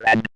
Red.